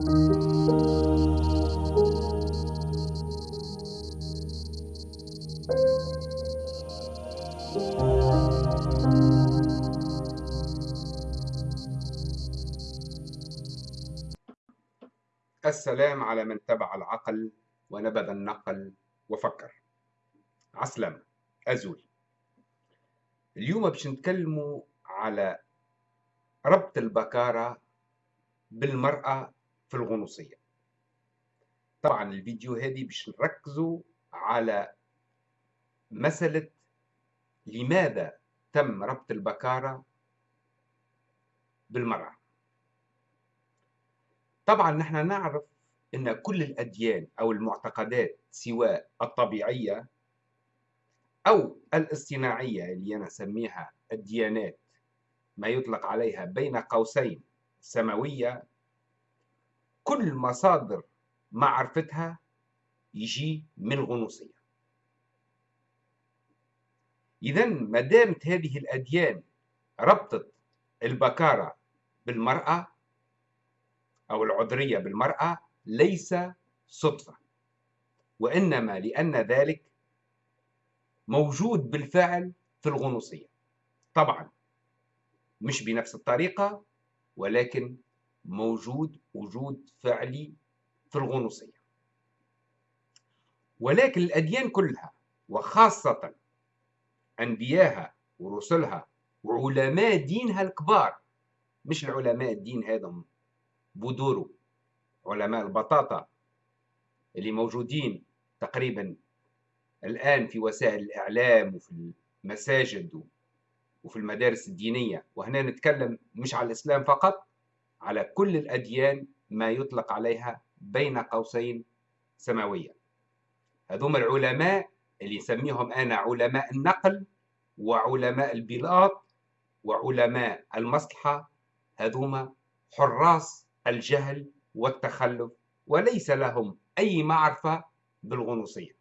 السلام على من تبع العقل ونبذ النقل وفكر. عسلامة أزول. اليوم باش نتكلموا على ربط البكارة بالمرأة في الغنوصية. طبعا الفيديو هذه باش نركزوا على مسألة لماذا تم ربط البكارة بالمرأة. طبعا نحن نعرف إن كل الأديان أو المعتقدات سواء الطبيعية أو الاصطناعية اللي أنا أسميها الديانات ما يطلق عليها بين قوسين سماوية كل مصادر معرفتها يجي من الغنوصيه اذا ما دامت هذه الأديان ربطت البكارة بالمرأة أو العذرية بالمرأة ليس صدفة وإنما لأن ذلك موجود بالفعل في الغنوصية. طبعا مش بنفس الطريقة ولكن موجود وجود فعلي في الغنوصية. ولكن الأديان كلها وخاصة أنبياها ورسلها وعلماء دينها الكبار مش العلماء الدين هذا بودورو علماء البطاطا اللي موجودين تقريبا الآن في وسائل الإعلام وفي المساجد وفي المدارس الدينية. وهنا نتكلم مش على الإسلام فقط على كل الأديان ما يطلق عليها بين قوسين سماوية. هذوم العلماء اللي نسميهم أنا علماء النقل وعلماء البلاط وعلماء المصلحة هذوما حراس الجهل والتخلف وليس لهم أي معرفة بالغنوصية.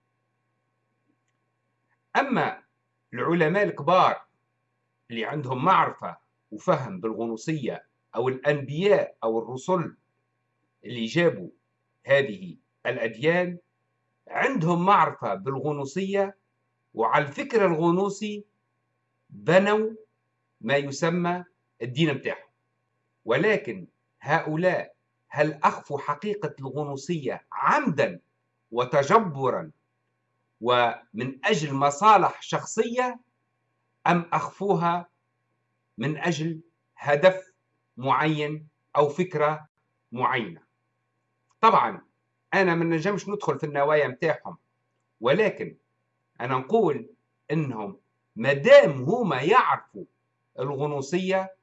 أما العلماء الكبار اللي عندهم معرفة وفهم بالغنوصية أو الأنبياء أو الرسل اللي جابوا هذه الأديان عندهم معرفة بالغنوصية وعلى الفكر الغنوصي بنوا ما يسمى الدين بتاعهم. ولكن هؤلاء هل أخفوا حقيقة الغنوصية عمدا وتجبرا ومن أجل مصالح شخصية أم أخفوها من أجل هدف معين أو فكرة معينة. طبعا أنا ما نجمش ندخل في النوايا متاعهم ولكن أنا نقول إنهم مدام هما يعرفوا الغنوصية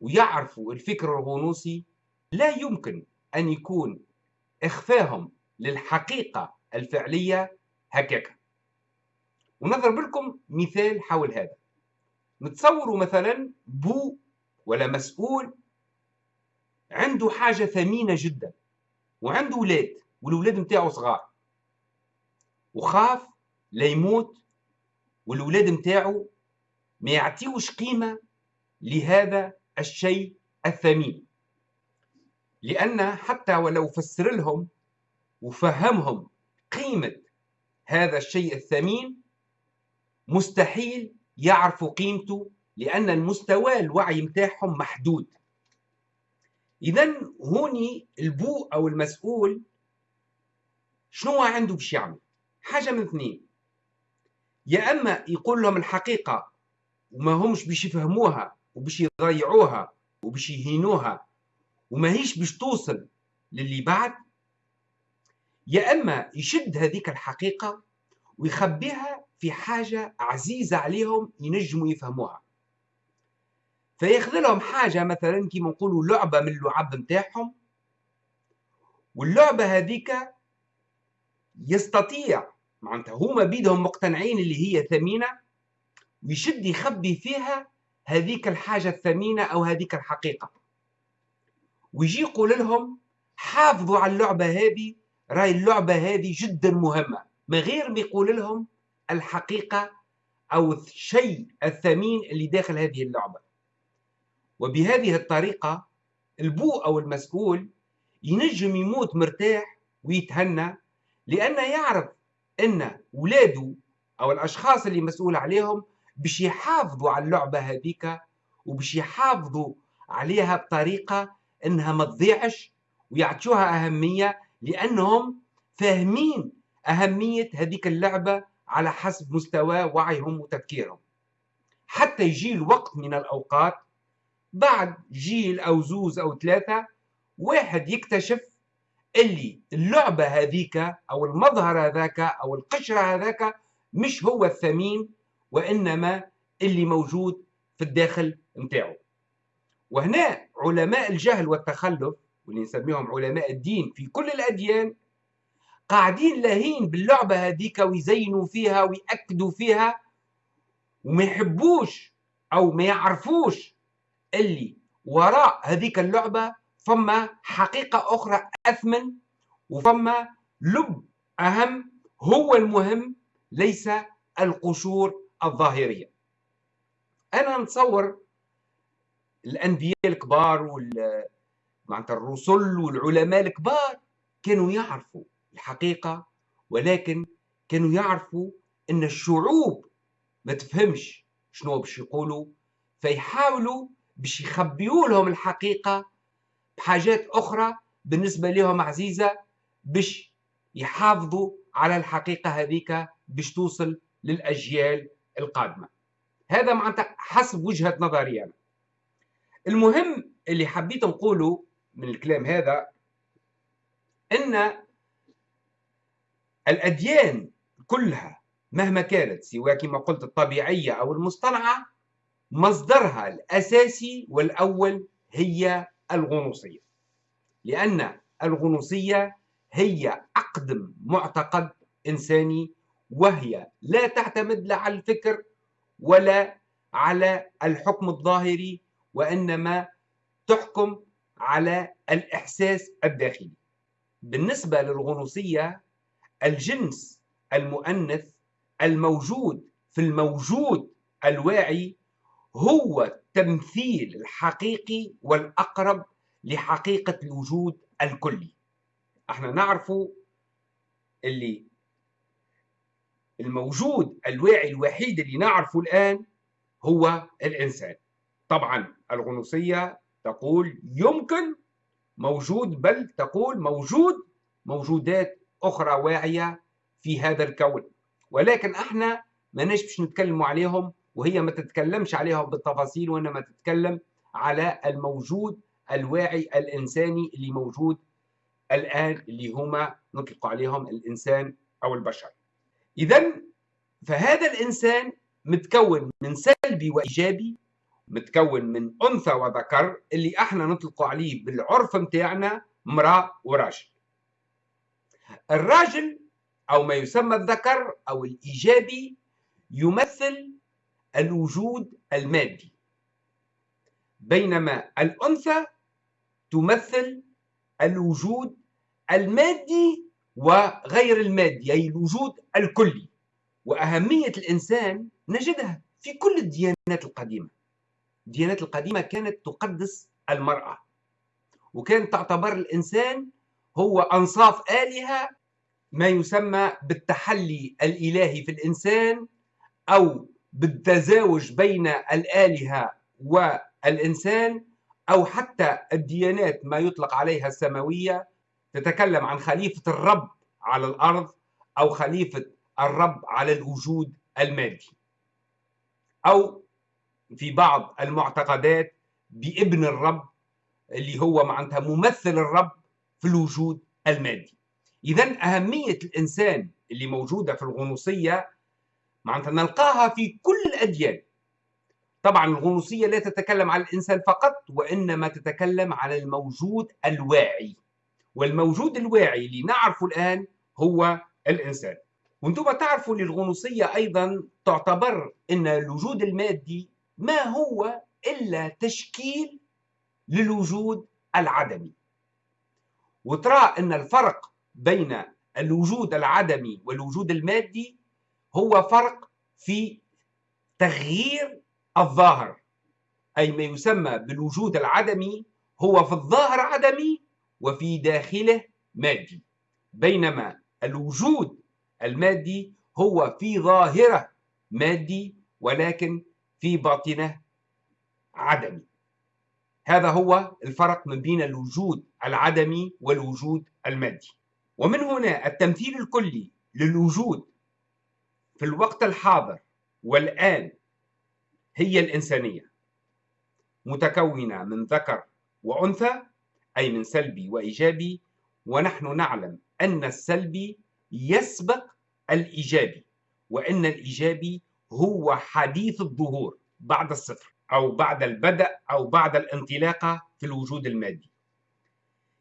ويعرفوا الفكر الغنوصي لا يمكن أن يكون إخفاهم للحقيقة الفعلية هكاك ونضرب لكم مثال حول هذا. نتصوروا مثلا بو ولا مسؤول عنده حاجة ثمينة جدا وعنده ولاد والولاد متاعه صغار. وخاف لا يموت والولاد متاعه ما يعطيوش قيمة لهذا الشيء الثمين. لأن حتى ولو فسر لهم وفهمهم قيمة هذا الشيء الثمين مستحيل يعرفوا قيمته لأن المستوى الوعي متاعهم محدود. إذا هوني البو أو المسؤول شنو عنده باش يعمل؟ حاجة من اثنين. يا أما يقول لهم الحقيقة وما همش باش يفهموها وباش يضيعوها وباش يهينوها وما هيش باش توصل للي بعد يا أما يشد هذيك الحقيقة ويخبيها في حاجة عزيزة عليهم ينجموا يفهموها. فياخذ لهم حاجة مثلا كيما نقولوا لعبة من اللعب نتاعهم. واللعبة هذيك يستطيع معناتها هما بيدهم مقتنعين اللي هي ثمينه ويشد يخبي فيها هذيك الحاجة الثمينة أو هذيك الحقيقة. ويجي يقول لهم حافظوا على اللعبة هذه راي اللعبة هذه جدا مهمة. من غير ما يقول لهم الحقيقة أو الشيء الثمين اللي داخل هذه اللعبة. وبهذه الطريقة البو أو المسؤول ينجم يموت مرتاح ويتهنى لأنه يعرف أن ولاده أو الأشخاص اللي مسؤول عليهم باش يحافظوا على اللعبة هذيك وباش يحافظوا عليها بطريقة أنها ما تضيعش ويعطوها أهمية لأنهم فاهمين أهمية هذيك اللعبة على حسب مستوى وعيهم وتفكيرهم. حتى يجي الوقت من الأوقات بعد جيل أو زوز أو ثلاثة واحد يكتشف اللي اللعبة هذيك أو المظهر هذاك أو القشرة هذاك مش هو الثمين وإنما اللي موجود في الداخل متاعه وهنا علماء الجهل والتخلف واللي نسميهم علماء الدين في كل الأديان قاعدين لاهين باللعبة هذيك ويزينوا فيها ويأكدوا فيها وما يحبوش أو ما يعرفوش اللي وراء هذيك اللعبة فما حقيقة أخرى أثمن وفما لب أهم هو المهم ليس القشور الظاهرية. أنا نتصور الأنبياء الكبار وال معناتها الرسل والعلماء الكبار كانوا يعرفوا الحقيقة ولكن كانوا يعرفوا أن الشعوب ما تفهمش شنو باش يقولوا فيحاولوا باش يخبيوا لهم الحقيقة بحاجات أخرى بالنسبة لهم عزيزة باش يحافظوا على الحقيقة هذيك باش توصل للأجيال القادمة. هذا معناتها حسب وجهة نظري أنا. المهم اللي حبيت نقوله من الكلام هذا أن الأديان كلها مهما كانت سواء كما قلت الطبيعية أو المصطنعة مصدرها الأساسي والأول هي الغنوصية. لأن الغنوصية هي أقدم معتقد إنساني وهي لا تعتمد لا على الفكر ولا على الحكم الظاهري وإنما تحكم على الإحساس الداخلي. بالنسبة للغنوصية الجنس المؤنث الموجود في الموجود الواعي هو التمثيل الحقيقي والأقرب لحقيقة الوجود الكلي. إحنا نعرف اللي الموجود الواعي الوحيد اللي نعرفه الآن هو الإنسان. طبعا الغنوصية تقول يمكن موجود بل تقول موجود موجودات أخرى واعية في هذا الكون. ولكن إحنا ما باش نتكلموا عليهم وهي ما تتكلمش عليهم بالتفاصيل وإنما تتكلم على الموجود الواعي الإنساني اللي موجود الآن اللي هما نطلق عليهم الإنسان أو البشر. اذا فهذا الإنسان متكون من سلبي وإيجابي متكون من أنثى وذكر اللي إحنا نطلق عليه بالعرف متاعنا امرأة وراجل. الراجل أو ما يسمى الذكر أو الإيجابي يمثل الوجود المادي. بينما الأنثى تمثل الوجود المادي وغير المادي أي الوجود الكلي. وأهمية الإنسان نجدها في كل الديانات القديمة. الديانات القديمة كانت تقدس المرأة. وكانت تعتبر الإنسان هو أنصاف آلهة ما يسمى بالتحلي الإلهي في الإنسان أو بالتزاوج بين الآلهة والإنسان أو حتى الديانات ما يطلق عليها السماوية تتكلم عن خليفة الرب على الأرض أو خليفة الرب على الوجود المادي. أو في بعض المعتقدات بابن الرب اللي هو معناتها ممثل الرب في الوجود المادي. إذا أهمية الإنسان اللي موجودة في الغنوصية معناتها نلقاها في كل الأديان. طبعا الغنوصية لا تتكلم عن الإنسان فقط وإنما تتكلم عن الموجود الواعي. والموجود الواعي اللي نعرفه الآن هو الإنسان. وأنتم تعرفوا للغنوصية أيضا تعتبر أن الوجود المادي ما هو إلا تشكيل للوجود العدمي. وترى أن الفرق بين الوجود العدمي والوجود المادي هو فرق في تغيير الظاهر أي ما يسمى بالوجود العدمي هو في الظاهر عدمي وفي داخله مادي. بينما الوجود المادي هو في ظاهره مادي ولكن في باطنه عدمي. هذا هو الفرق من بين الوجود العدمي والوجود المادي. ومن هنا التمثيل الكلي للوجود في الوقت الحاضر والآن هي الإنسانية متكونة من ذكر وأنثى أي من سلبي وإيجابي ونحن نعلم أن السلبي يسبق الإيجابي وأن الإيجابي هو حديث الظهور بعد الصفر أو بعد البدء أو بعد الانطلاقة في الوجود المادي.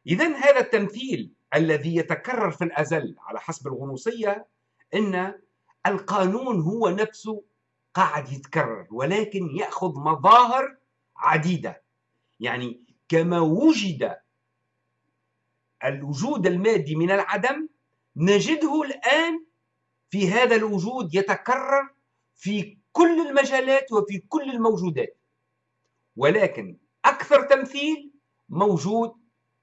إذا هذا التمثيل الذي يتكرر في الأزل على حسب الغنوصية أن القانون هو نفسه قاعد يتكرر ولكن يأخذ مظاهر عديدة. يعني كما وجد الوجود المادي من العدم نجده الآن في هذا الوجود يتكرر في كل المجالات وفي كل الموجودات. ولكن أكثر تمثيل موجود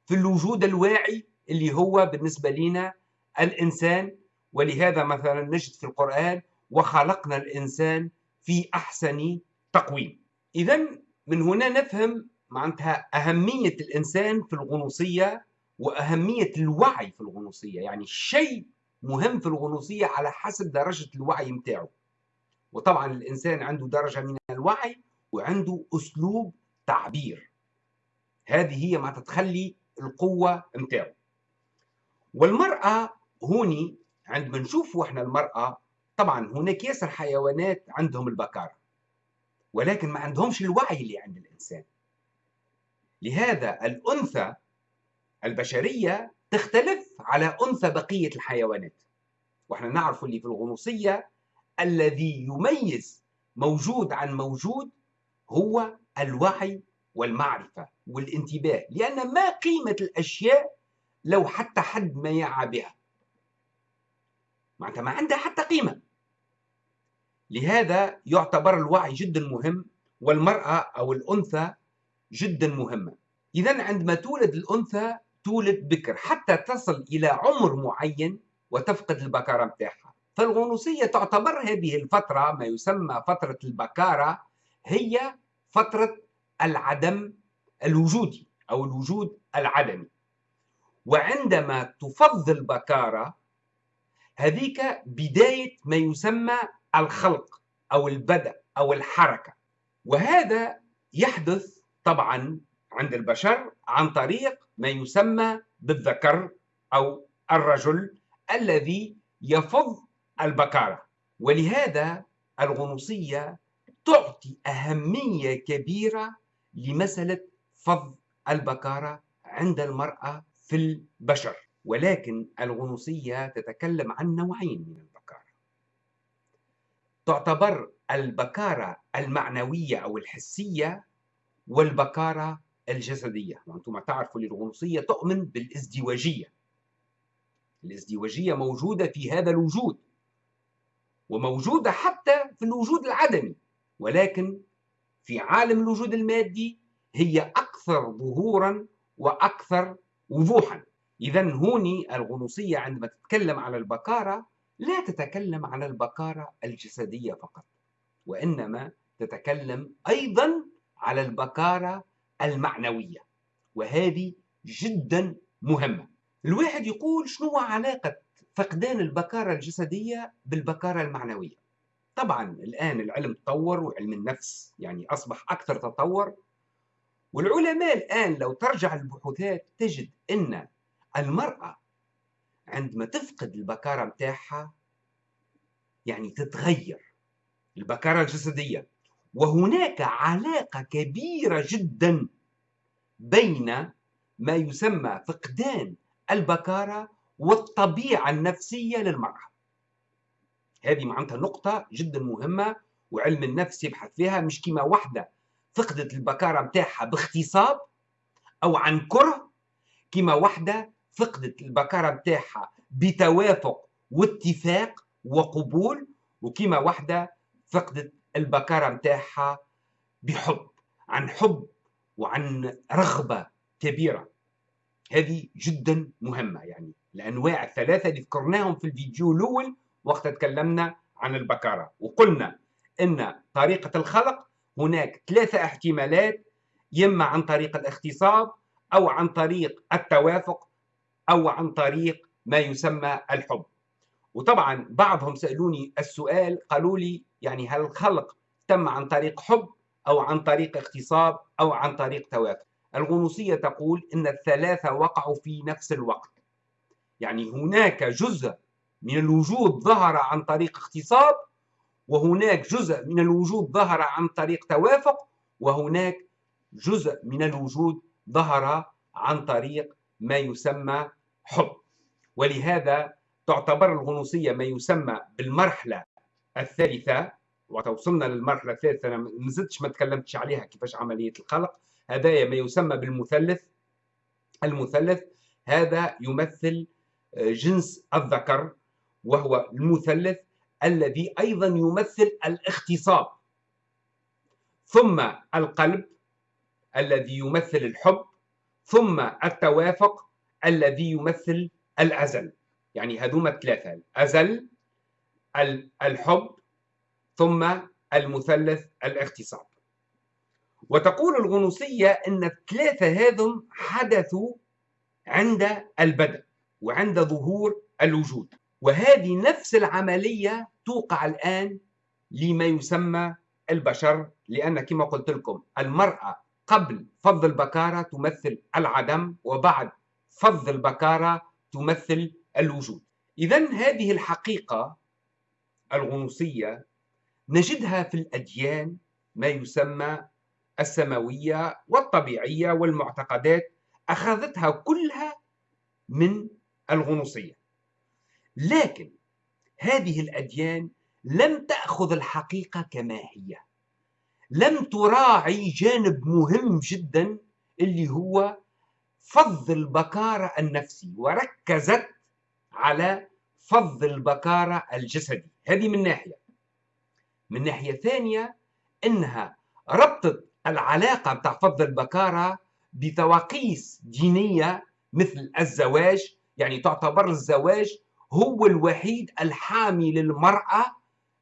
في الوجود الواعي اللي هو بالنسبة لنا الإنسان ولهذا مثلا نجد في القرآن وخلقنا الإنسان في أحسن تقويم. إذا من هنا نفهم معناتها أهمية الإنسان في الغنوصية وأهمية الوعي في الغنوصية. يعني شيء مهم في الغنوصية على حسب درجة الوعي متاعه. وطبعا الإنسان عنده درجة من الوعي وعنده أسلوب تعبير. هذه هي ما تتخلي القوة متاعه. والمرأة هوني عندما نشوفوا إحنا المرأة طبعا هناك ياسر حيوانات عندهم البكارة ولكن ما عندهمش الوعي اللي عند الإنسان. لهذا الأنثى البشرية تختلف على أنثى بقية الحيوانات. وإحنا نعرف اللي في الغنوصية الذي يميز موجود عن موجود هو الوعي والمعرفة والانتباه لأن ما قيمة الأشياء لو حتى حد ما يعى بها. معناتها ما عندها حتى قيمة. لهذا يعتبر الوعي جدا مهم والمرأة أو الأنثى جدا مهمة. إذا عندما تولد الأنثى تولد بكر حتى تصل إلى عمر معين وتفقد البكارة متاعها. فالغنوصية تعتبر هذه الفترة ما يسمى فترة البكارة هي فترة العدم الوجودي أو الوجود العدمي. وعندما تفض البكارة هذيك بداية ما يسمى الخلق أو البدء أو الحركة. وهذا يحدث طبعا عند البشر عن طريق ما يسمى بالذكر أو الرجل الذي يفض البكارة. ولهذا الغنوصية تعطي أهمية كبيرة لمسألة فض البكارة عند المرأة في البشر. ولكن الغنوصية تتكلم عن نوعين من البكارة. تعتبر البكارة المعنوية أو الحسية والبكارة الجسدية. وأنتم تعرفوا الغنوصية تؤمن بالازدواجية. الازدواجية موجودة في هذا الوجود وموجودة حتى في الوجود العدمي ولكن في عالم الوجود المادي هي أكثر ظهورا وأكثر وضوحا إذا هوني الغنوصية عندما تتكلم على البكارة لا تتكلم على البكارة الجسدية فقط وإنما تتكلم أيضا على البكارة المعنوية وهذه جدا مهمة. الواحد يقول شنو علاقة فقدان البكارة الجسدية بالبكارة المعنوية؟ طبعا الآن العلم تطور وعلم النفس يعني أصبح أكثر تطور والعلماء الآن لو ترجع البحوثات تجد أن المرأة عندما تفقد البكارة متاعها يعني تتغير البكارة الجسدية. وهناك علاقة كبيرة جدا بين ما يسمى فقدان البكارة والطبيعة النفسية للمرأة. هذه معناتها نقطة جدا مهمة وعلم النفس يبحث فيها. مش كما واحدة فقدت البكارة متاعها باغتصاب أو عن كره كما واحدة فقدت البكارة متاعها بتوافق واتفاق وقبول وكما واحدة فقدت البكارة متاعها بحب عن حب وعن رغبة كبيرة. هذه جدا مهمة يعني الأنواع الثلاثة اللي ذكرناهم في الفيديو الأول وقت تكلمنا عن البكارة. وقلنا أن طريقة الخلق هناك ثلاثة احتمالات إما عن طريق الاغتصاب أو عن طريق التوافق أو عن طريق ما يسمى الحب. وطبعا بعضهم سألوني السؤال قالوا لي يعني هل الخلق تم عن طريق حب أو عن طريق اغتصاب أو عن طريق توافق الغنوصية تقول إن الثلاثة وقعوا في نفس الوقت. يعني هناك جزء من الوجود ظهر عن طريق اغتصاب وهناك جزء من الوجود ظهر عن طريق توافق وهناك جزء من الوجود ظهر عن طريق ما يسمى حب. ولهذا تعتبر الغنوصية ما يسمى بالمرحلة الثالثة وتوصلنا للمرحلة الثالثة. أنا ما زدتش ما تكلمتش عليها كيفاش عملية الخلق هذا ما يسمى بالمثلث. المثلث هذا يمثل آه، جنس الذكر وهو المثلث الذي أيضا يمثل الاختصاب. ثم القلب الذي يمثل الحب. ثم التوافق. الذي يمثل الأزل. يعني هذوما الثلاثة الأزل الحب ثم المثلث الاغتصاب. وتقول الغنوصية أن الثلاثة هذم حدثوا عند البدء وعند ظهور الوجود. وهذه نفس العملية توقع الآن لما يسمى البشر لأن كما قلت لكم المرأة قبل فض البكارة تمثل العدم وبعد فض البكارة تمثل الوجود. إذا هذه الحقيقة الغنوصية نجدها في الأديان ما يسمى السماوية والطبيعية والمعتقدات أخذتها كلها من الغنوصية. لكن هذه الأديان لم تأخذ الحقيقة كما هي. لم تراعي جانب مهم جدا اللي هو فض البكارة النفسي وركزت على فض البكارة الجسدي. هذه من ناحية. من ناحية ثانية إنها ربطت العلاقة بتاع فض البكارة بتواقيس دينية مثل الزواج. يعني تعتبر الزواج هو الوحيد الحامي للمرأة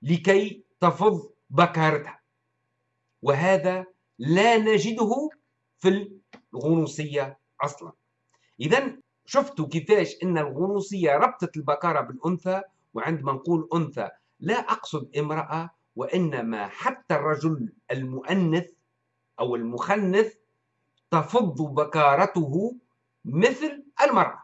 لكي تفض بكارتها. وهذا لا نجده في الغنوصية أصلا. إذا شفتوا كيفاش أن الغنوصية ربطت البكارة بالأنثى وعندما نقول أنثى لا أقصد امرأة وإنما حتى الرجل المؤنث أو المخنث تفض بكارته مثل المرأة.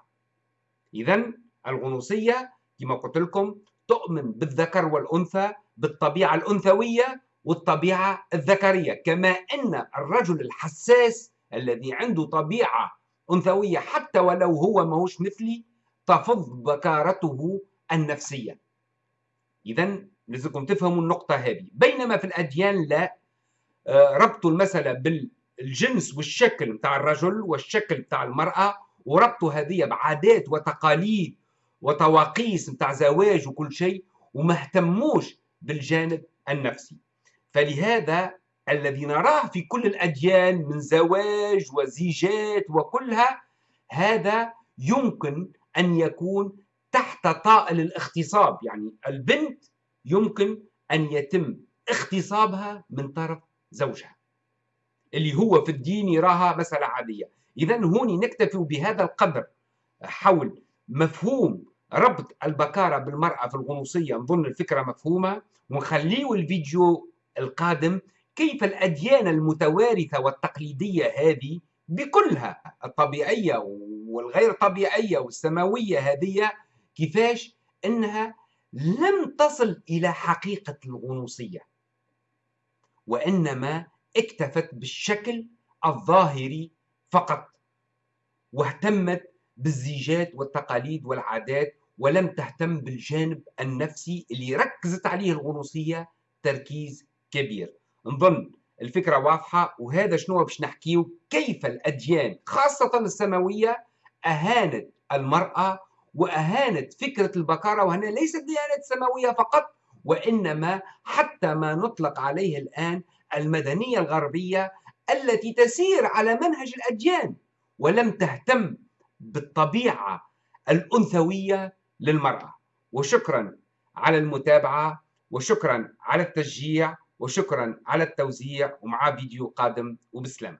إذا الغنوصية كما قلت لكم تؤمن بالذكر والأنثى بالطبيعة الأنثوية والطبيعة الذكرية كما أن الرجل الحساس الذي عنده طبيعة أنثوية حتى ولو هو ماهوش مثلي تفض بكارته النفسية. إذا لازمكم تفهموا النقطة هذه. بينما في الأديان لا. آه، ربطوا المسألة بالجنس والشكل بتاع الرجل والشكل بتاع المرأة وربطوا هذه بعادات وتقاليد وتواقيس بتاع زواج وكل شيء وما اهتموش بالجانب النفسي. فلهذا الذي نراه في كل الأديان من زواج وزيجات وكلها هذا يمكن أن يكون تحت طائل الاغتصاب. يعني البنت يمكن أن يتم اغتصابها من طرف زوجها اللي هو في الدين يراها مسألة عادية. إذا هوني نكتفي بهذا القدر حول مفهوم ربط البكارة بالمرأة في الغنوصية. نظن الفكرة مفهومة. ونخليه الفيديو القادم كيف الأديان المتوارثة والتقليدية هذه بكلها الطبيعية والغير طبيعية والسماوية هذه كيفاش؟ أنها لم تصل إلى حقيقة الغنوصية وإنما اكتفت بالشكل الظاهري فقط واهتمت بالزيجات والتقاليد والعادات ولم تهتم بالجانب النفسي اللي ركزت عليه الغنوصية تركيز كبير. نظن الفكرة واضحة وهذا شنو باش نحكيه كيف الأديان خاصة السماوية أهانت المرأة وأهانت فكرة البكارة وهنا ليست ديانات سماوية فقط وإنما حتى ما نطلق عليه الآن المدنية الغربية التي تسير على منهج الأديان ولم تهتم بالطبيعة الأنثوية للمرأة. وشكرا على المتابعة وشكرا على التشجيع. وشكرا على التوزيع ومع فيديو قادم وبسلام